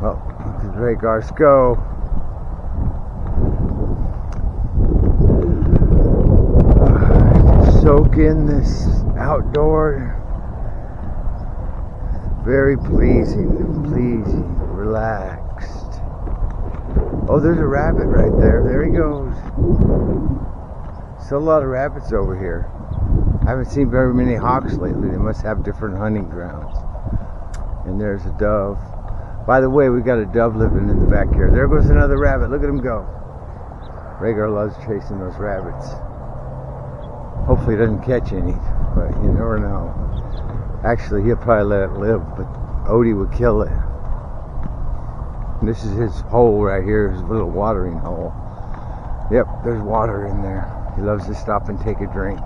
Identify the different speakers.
Speaker 1: Rhaegar's go. Ah, soak in this outdoor. Very pleasing, pleasing, relaxed. Oh, there's a rabbit right there. There he goes. Still a lot of rabbits over here. I haven't seen very many hawks lately. They must have different hunting grounds. And there's a dove. By the way, we got a dove living in the back here. There goes another rabbit. Look at him go. Rhaegar loves chasing those rabbits. Hopefully he doesn't catch any, but you never know. Actually, he'll probably let it live, but Odie would kill it. And this is his hole right here, his little watering hole. Yep, there's water in there. He loves to stop and take a drink.